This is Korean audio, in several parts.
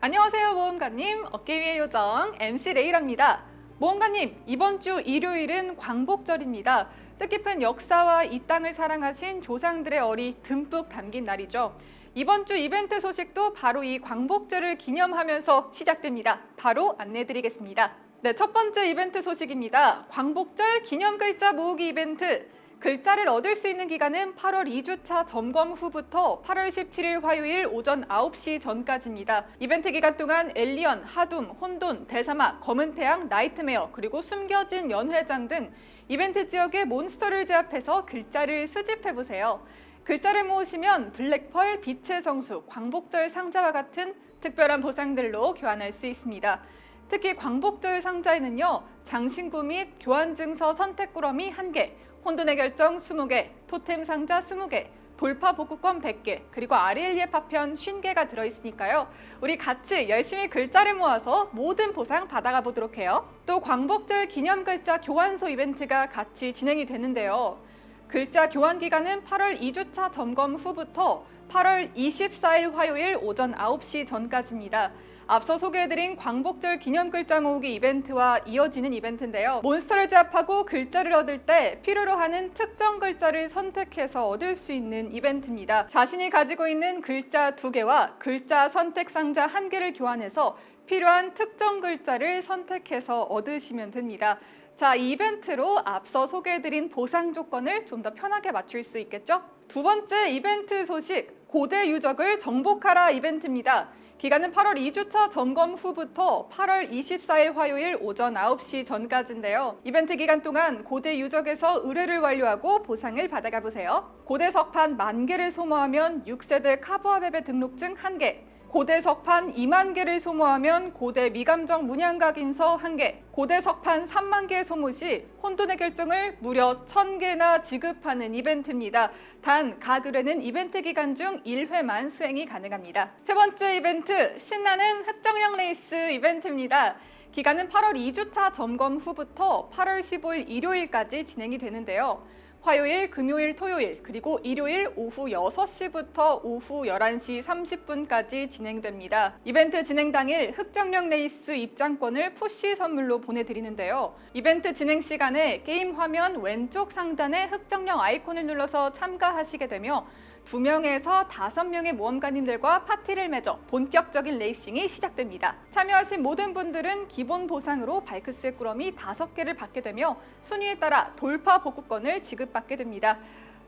안녕하세요 모험가님. 어깨 위의 요정 MC 레이랍니다. 모험가님 이번 주 일요일은 광복절입니다. 뜻깊은 역사와 이 땅을 사랑하신 조상들의 얼이 듬뿍 담긴 날이죠. 이번 주 이벤트 소식도 바로 이 광복절을 기념하면서 시작됩니다. 바로 안내드리겠습니다. 네, 첫 번째 이벤트 소식입니다. 광복절 기념 글자 모으기 이벤트 글자를 얻을 수 있는 기간은 8월 2주차 점검 후부터 8월 17일 화요일 오전 9시 전까지입니다. 이벤트 기간 동안 엘리언, 하둠, 혼돈, 대사막, 검은 태양, Nightmare, 그리고 숨겨진 연회장 등 이벤트 지역의 몬스터를 제압해서 글자를 수집해보세요. 글자를 모으시면 블랙펄, 빛의 성수, 광복절 상자와 같은 특별한 보상들로 교환할 수 있습니다. 특히 광복절 상자에는요. 장신구 및 교환증서 선택꾸러미 1개, 혼돈의 결정 20개, 토템 상자 20개, 돌파 복구권 100개, 그리고 아리엘리의 파편 50개가 들어있으니까요. 우리 같이 열심히 글자를 모아서 모든 보상 받아가 보도록 해요. 또 광복절 기념 글자 교환소 이벤트가 같이 진행이 되는데요. 글자 교환 기간은 8월 2주차 점검 후부터 8월 24일 화요일 오전 9시 전까지입니다. 앞서 소개해드린 광복절 기념 글자 모으기 이벤트와 이어지는 이벤트인데요. 몬스터를 제압하고 글자를 얻을 때 필요로 하는 특정 글자를 선택해서 얻을 수 있는 이벤트입니다. 자신이 가지고 있는 글자 두개와 글자 선택 상자 한개를 교환해서 필요한 특정 글자를 선택해서 얻으시면 됩니다. 자, 이벤트로 앞서 소개해드린 보상 조건을 좀 더 편하게 맞출 수 있겠죠? 두 번째 이벤트 소식, 고대 유적을 정복하라 이벤트입니다. 기간은 8월 2주차 점검 후부터 8월 24일 화요일 오전 9시 전까지인데요. 이벤트 기간 동안 고대 유적에서 의뢰를 완료하고 보상을 받아가 보세요. 고대 석판 만 개를 소모하면 6세대 카보아웹의 등록증 1개, 고대 석판 2만 개를 소모하면 고대 미감정 문양각 인서 1개, 고대 석판 3만 개 소모 시 혼돈의 결정을 무려 1000개나 지급하는 이벤트입니다. 단, 각 의뢰는 이벤트 기간 중 1회만 수행이 가능합니다. 세 번째 이벤트, 신나는 흑정령 레이스 이벤트입니다. 기간은 8월 2주차 점검 후부터 8월 15일 일요일까지 진행이 되는데요. 화요일, 금요일, 토요일, 그리고 일요일 오후 6시부터 오후 11시 30분까지 진행됩니다. 이벤트 진행 당일 흑정령 레이스 입장권을 푸시 선물로 보내드리는데요. 이벤트 진행 시간에 게임 화면 왼쪽 상단에 흑정령 아이콘을 눌러서 참가하시게 되며 2명에서 5명의 모험가님들과 파티를 맺어 본격적인 레이싱이 시작됩니다. 참여하신 모든 분들은 기본 보상으로 발크스의 꾸러미 5개를 받게 되며 순위에 따라 돌파 복구권을 지급받게 됩니다.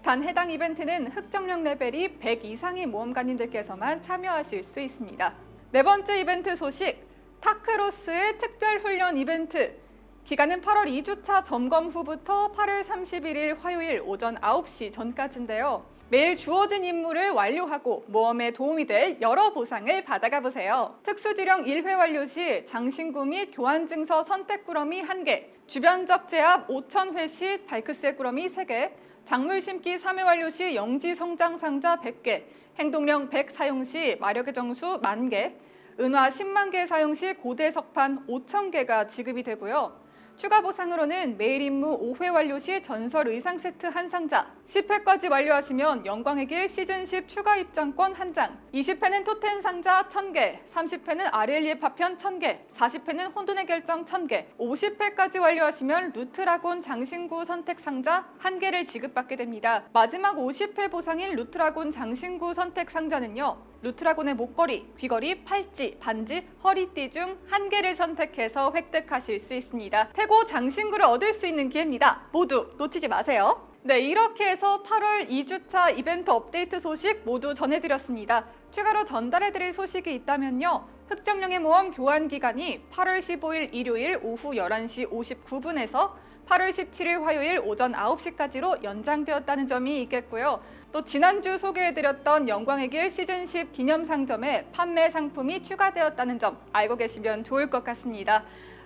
단 해당 이벤트는 흑정령 레벨이 100 이상의 모험가님들께서만 참여하실 수 있습니다. 네 번째 이벤트 소식, 타크로스의 특별 훈련 이벤트 기간은 8월 2주차 점검 후부터 8월 31일 화요일 오전 9시 전까지인데요. 매일 주어진 임무를 완료하고 모험에 도움이 될 여러 보상을 받아가 보세요. 특수지령 1회 완료 시 장신구 및 교환증서 선택꾸러미 1개, 주변적 제압 5,000회 시 발크스의 꾸러미 3개, 작물 심기 3회 완료 시 영지 성장 상자 100개, 행동령 100 사용 시 마력의 정수 1만 개, 은화 10만 개 사용 시 고대 석판 5,000개가 지급이 되고요. 추가 보상으로는 매일 임무 5회 완료 시 전설 의상 세트 한 상자, 10회까지 완료하시면 영광의 길 시즌 10 추가 입장권 한 장, 20회는 토텐 상자 1000개, 30회는 아렐리의 파편 1000개, 40회는 혼돈의 결정 1000개, 50회까지 완료하시면 루트라곤 장신구 선택 상자 1개를 지급받게 됩니다. 마지막 50회 보상인 루트라곤 장신구 선택 상자는요. 루트라곤의 목걸이, 귀걸이, 팔찌, 반지, 허리띠 중 한 개를 선택해서 획득하실 수 있습니다. 태고 장신구를 얻을 수 있는 기회입니다. 모두 놓치지 마세요. 네, 이렇게 해서 8월 2주차 이벤트 업데이트 소식 모두 전해드렸습니다. 추가로 전달해드릴 소식이 있다면요. 흑정령의 모험 교환 기간이 8월 15일 일요일 오후 11시 59분에서 8월 17일 화요일 오전 9시까지로 연장되었다는 점이 있겠고요. 또 지난주 소개해드렸던 영광의 길 시즌10 기념상점에 판매 상품이 추가되었다는 점 알고 계시면 좋을 것 같습니다.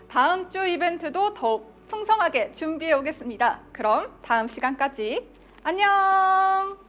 다음 주 이벤트도 더욱 풍성하게 준비해 오겠습니다. 그럼 다음 시간까지 안녕!